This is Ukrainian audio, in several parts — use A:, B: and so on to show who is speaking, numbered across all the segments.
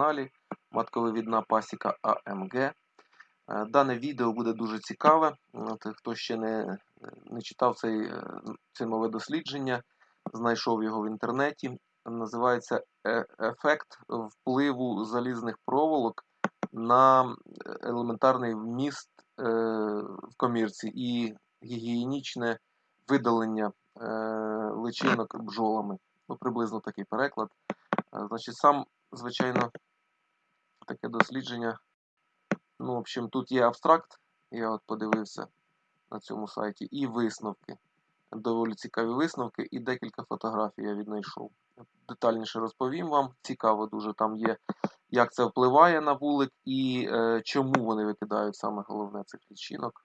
A: каналі Матковивідна пасіка АМГ. Е, Дане відео буде дуже цікаве. От, Хто ще не, не читав цей, е, це нове дослідження, знайшов його в інтернеті. Називається «Е- Ефект впливу залізних проволок на елементарний вміст е, в комірці і гігієнічне видалення е, личинок бджолами. Ну, приблизно такий переклад. Е, Значить, сам, звичайно, таке дослідження. Ну, в общем, тут є абстракт, я от подивився на цьому сайті, і висновки. Доволі цікаві висновки, і декілька фотографій я віднайшов. Детальніше розповім вам. Цікаво дуже там є, як це впливає на вулик і е, чому вони викидають саме головне цих лічинок.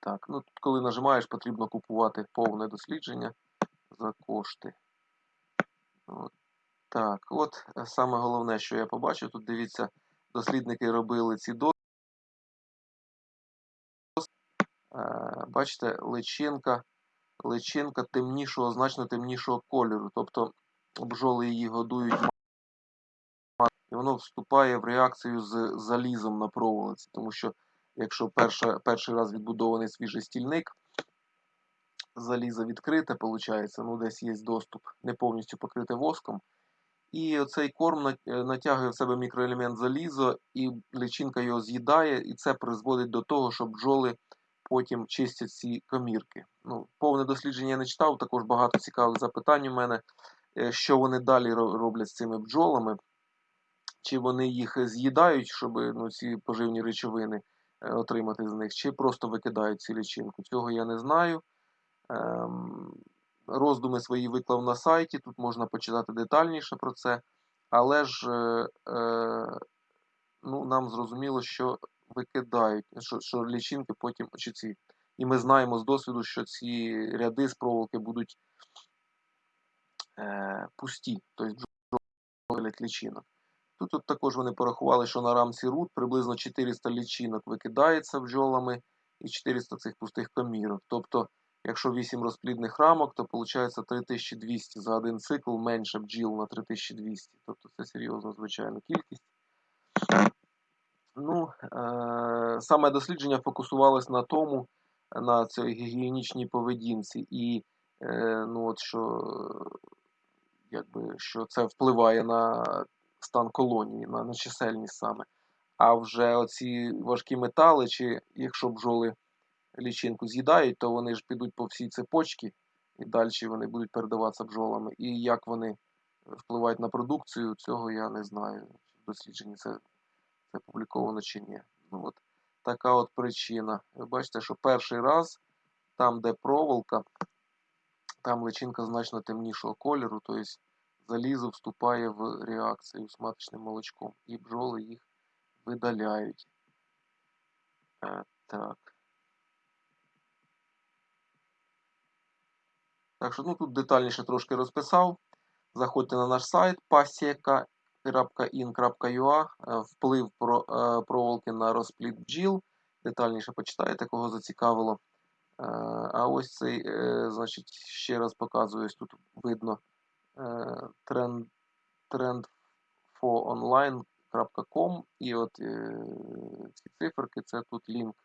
A: Так, ну тут, коли нажимаєш, потрібно купувати повне дослідження за кошти. От. Так, от е, саме головне, що я побачив, тут дивіться, дослідники робили ці досліди. Е, Бачите, личинка, личинка темнішого, значно темнішого кольору. Тобто бджоли її годують і воно вступає в реакцію з залізом на проволоці. Тому що якщо перша, перший раз відбудований свіжий стільник, залізо відкрите, виходить, ну десь є доступ, не повністю покрите воском. І оцей корм натягує в себе мікроелемент залізо, і личинка його з'їдає, і це призводить до того, що бджоли потім чистять ці комірки. Ну, повне дослідження я не читав, також багато цікавих запитань у мене, е, що вони далі роблять з цими бджолами, чи вони їх з'їдають, щоб ну, ці поживні речовини е, отримати з них, чи просто викидають ці личинку. Цього я не знаю. Ем, роздуми свої виклав на сайті, тут можна почитати детальніше про це. Але ж е, е, ну, нам зрозуміло, що викидають, що, що лічинки потім чи ці. І ми знаємо з досвіду, що ці ряди з проволоки будуть е, пусті, тобто бджолять лічинок. Тут, тут також вони порахували, що на рамці рут приблизно 400 лічинок викидається бджолами і 400 цих пустих комірок. Тобто, якщо 8 розплідних рамок, то виходить 3200 за один цикл менше бджіл на 3200. Тобто це серйозна, звичайно, кількість. Ну, е, саме дослідження фокусувалось на тому, на цій гігієнічній поведінці, і е, ну, от що, якби, що це впливає на стан колонії, на, на чисельність саме. А вже оці важкі метали, чи якщо бджоли лічинку з'їдають, то вони ж підуть по всій цепочці, і далі вони будуть передаватися бджолами. І як вони впливають на продукцію, цього я не знаю. В дослідженні це, це публіковано чи ні. Ну, от така от причина. Ви бачите, що перший раз, там, де проволока, там личинка значно темнішого кольору, тобто залізо вступає в реакцію з маточним молочком, і бджоли їх видаляють. Е, так. Так що ну, тут детальніше трошки розписав. Заходьте на наш сайт pasieka.in.ua вплив про, е, проволоки на розплід бджіл. Детальніше почитайте, кого зацікавило. Е, а ось цей, е, значить, ще раз показую, тут видно е, тренд, trendforonline.com і от е, ці циферки, це тут лінк е,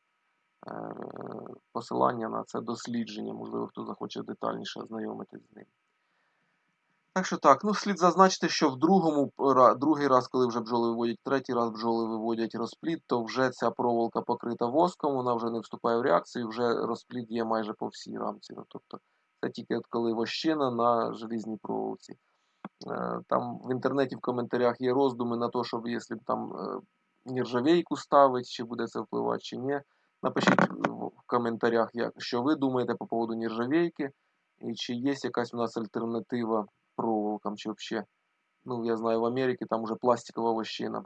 A: посилання на це дослідження. Можливо, хто захоче детальніше ознайомитись з ним. Так що так, ну слід зазначити, що в другому другий раз, коли вже бджоли виводять, третій раз бджоли виводять розплід, то вже ця проволока покрита воском, вона вже не вступає в реакцію, вже розплід є майже по всій рамці. Ну, тобто це тільки от коли вощина на желізній проволоці. Е, Там в інтернеті в коментарях є роздуми на те, щоб якщо там е, нержавейку ставить, чи буде це впливати, чи ні. Напишіть в коментарях, як, що ви думаєте по поводу нержавейки, і чи є якась у нас альтернатива проволокам, чи взагалі. Ну, я знаю, в Америці там вже пластикова вощина.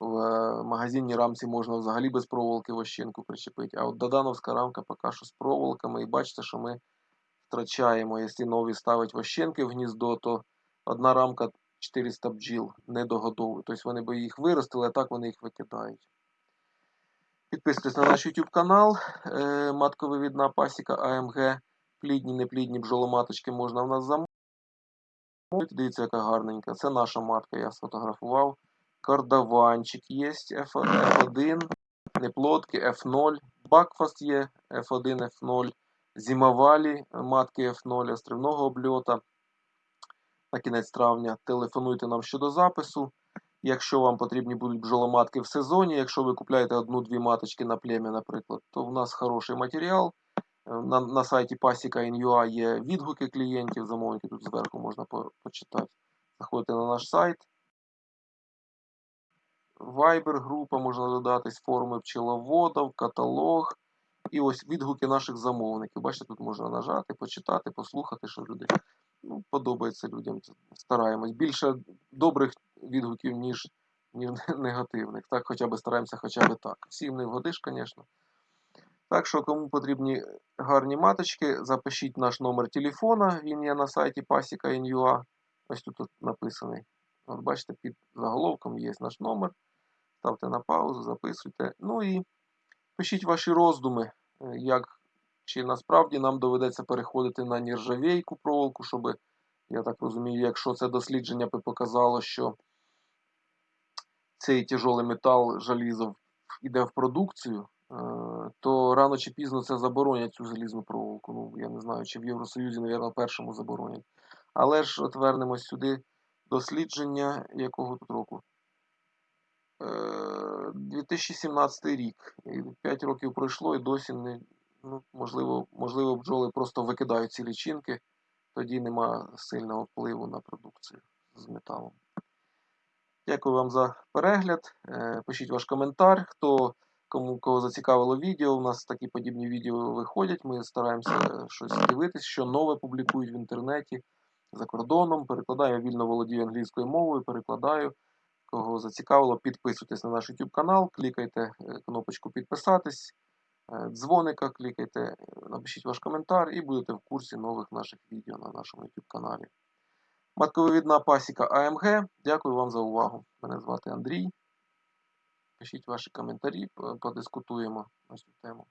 A: В е, магазинній рамці можна взагалі без проволоки вощинку причепити. А от додановська рамка поки що з проволоками. І бачите, що ми втрачаємо. Якщо нові ставить вощинки в гніздо, то одна рамка 400 бджіл не догодовує. Тобто вони би їх виростили, а так вони їх викидають. Підписуйтесь на наш YouTube канал. Е, Матковивідна пасіка АМГ. Плідні, неплідні бджоломаточки можна в нас замовити. Дивіться, яка гарненька. Це наша матка, я сфотографував. Кардаванчик є F1, неплодки F0, Бакфаст є F1, F0, Зимовалі матки F0 острівного обльота. На кінець травня телефонуйте нам щодо запису. Якщо вам потрібні будуть бджоломатки в сезоні, якщо ви купляєте одну-дві маточки на плем'я, наприклад, то в нас хороший матеріал. Е, На, на сайті Pasika.in.ua є відгуки клієнтів, замовників тут зверху можна по, почитати. Заходите на наш сайт. Viber група можна додатись, форуми пчеловодів, каталог. І ось відгуки наших замовників. Бачите, тут можна нажати, почитати, послухати, що люди ну, подобається людям. Стараємось. Більше добрих відгуків, ніж, ніж негативних. Так, хоча б стараємося хоча б так. Всім не вгодиш, звісно. Так що, кому потрібні гарні маточки, запишіть наш номер телефона. Він є на сайті Pasika.in.ua. Ось тут написаний. От бачите, під заголовком є наш номер. Ставте на паузу, записуйте. Ну і пишіть ваші роздуми, е, як чи насправді нам доведеться переходити на нержавійку проволоку, щоб, я так розумію, якщо це дослідження показало, що цей тяжолий метал желізо йде в продукцію, е, то рано чи пізно це заборонять цю залізну проволоку. Ну, я не знаю, чи в Євросоюзі, мабуть, першому заборонять. Але ж от вернемось сюди дослідження якого тут року? Е, 2017 рік. І 5 років пройшло і досі не. Ну, можливо, можливо, бджоли просто викидають ці лічинки, тоді нема сильного впливу на продукцію з металом. Дякую вам за перегляд. Е, Пишіть ваш коментар. Хто кому кого зацікавило відео. У нас такі подібні відео виходять. Ми стараємося щось дивитись, що нове публікують в інтернеті за кордоном. Перекладаю, вільно володію англійською мовою, перекладаю. Кого зацікавило, підписуйтесь на наш YouTube канал, клікайте е, кнопочку підписатись, е, дзвоника, клікайте, напишіть ваш коментар і будете в курсі нових наших відео на нашому YouTube каналі. Матковивідна пасіка АМГ. Дякую вам за увагу. Мене звати Андрій. Пишіть ваші коментарі, подискутуємо на цю тему.